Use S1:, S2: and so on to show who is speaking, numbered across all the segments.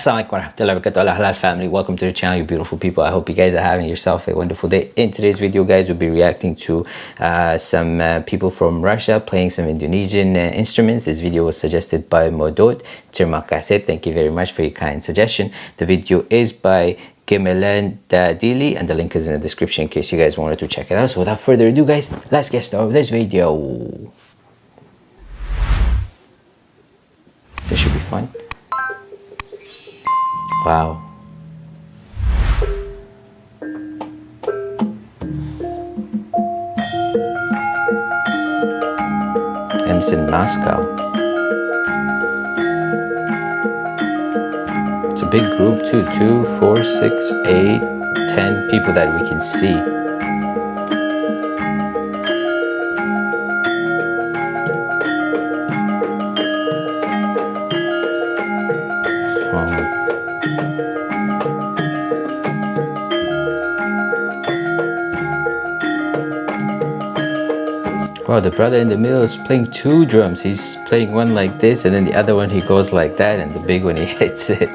S1: Assalamualaikum warahmatullahi wabarakatuh. Halal family welcome to the channel you beautiful people. I hope you guys are having yourself a wonderful day. In today's video guys we'll be reacting to uh, some uh, people from russia playing some indonesian uh, instruments. This video was suggested by modot terima kasih thank you very much for your kind suggestion. The video is by Gamelan Dili and the link is in the description in case you guys wanted to check it out. So without further ado guys let's get started with this video. This should be fun Wow. And it's in Moscow. It's a big group too. Two, four, six, eight, ten people that we can see. Wow, the brother in the middle is playing two drums. He's playing one like this and then the other one he goes like that and the big one he hits it.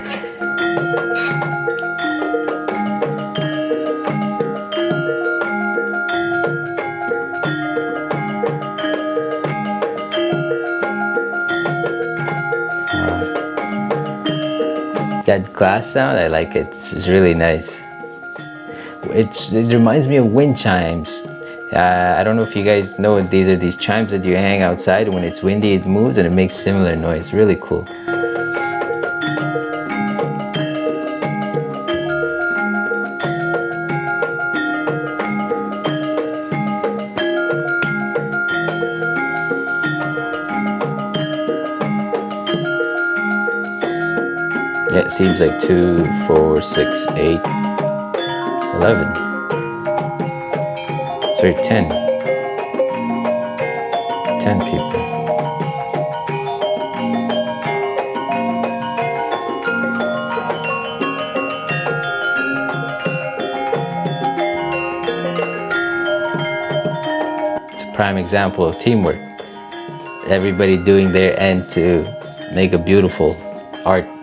S1: that glass sound i like it it's really nice it's it reminds me of wind chimes uh, I don't know if you guys know these are these chimes that you hang outside. When it's windy it moves and it makes similar noise. Really cool. Yeah, it seems like two, four, six, eight, eleven sorry 10 10 people. It's a prime example of teamwork. Everybody doing their end to make a beautiful art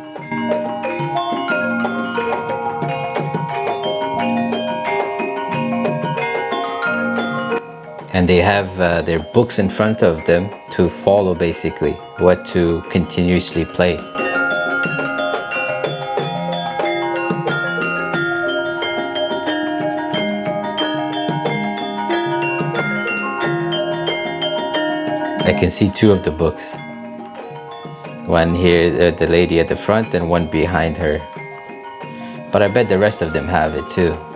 S1: and they have uh, their books in front of them to follow basically what to continuously play. I can see two of the books. One here, uh, the lady at the front and one behind her. But I bet the rest of them have it too.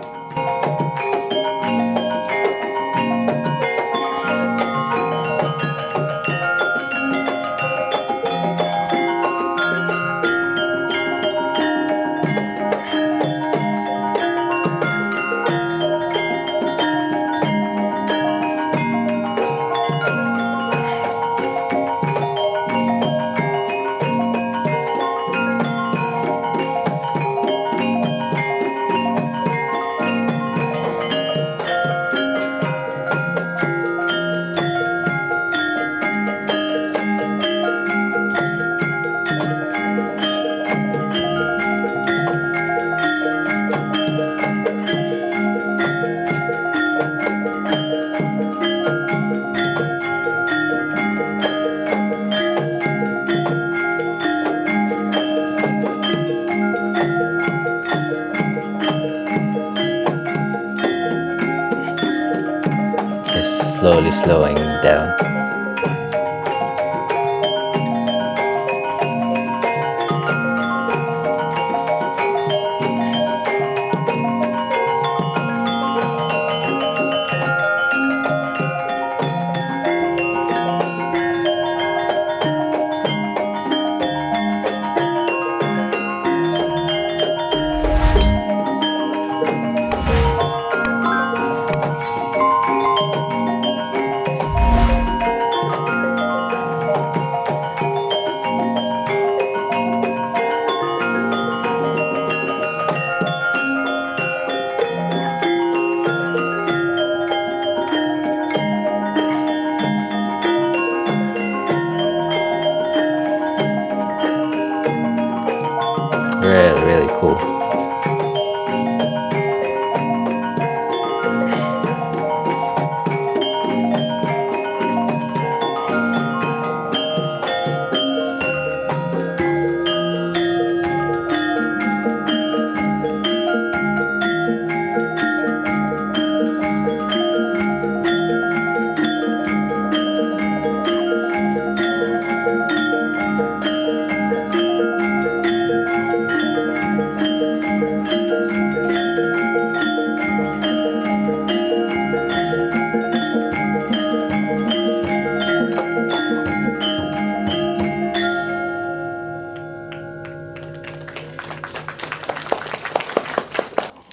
S1: Slowly slowing down.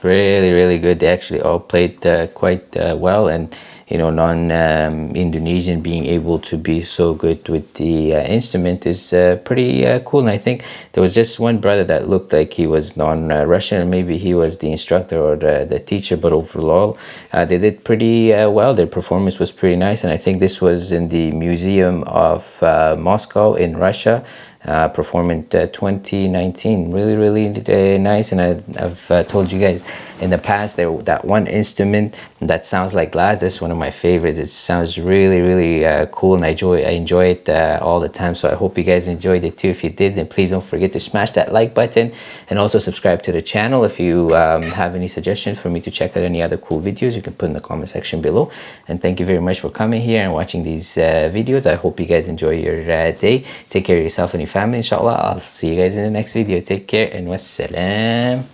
S1: Good. They actually all played uh, quite uh, well and you know non-Indonesian um, being able to be so good with the uh, instrument is uh, pretty uh, cool. And I think there was just one brother that looked like he was non-Russian and maybe he was the instructor or the, the teacher but overall uh, they did pretty uh, well. Their performance was pretty nice. And I think this was in the Museum of uh, Moscow in Russia uh, performing uh, 2019 really really uh, nice and I, have uh, told you guys in the past there that one instrument that sounds like glass that's one of my favorites. It sounds really really uh, cool and I enjoy I enjoy it uh, all the time so I hope you guys enjoyed it too. If you did then please don't forget to smash that like button and also subscribe to the channel if you um, have any suggestions for me to check out any other cool videos. You can put in the comment section below. And thank you very much for coming here and watching these videos. I hope you guys enjoy your day. Take care of yourself and your family inshallah. I'll see you guys in the next video. Take care and wassalam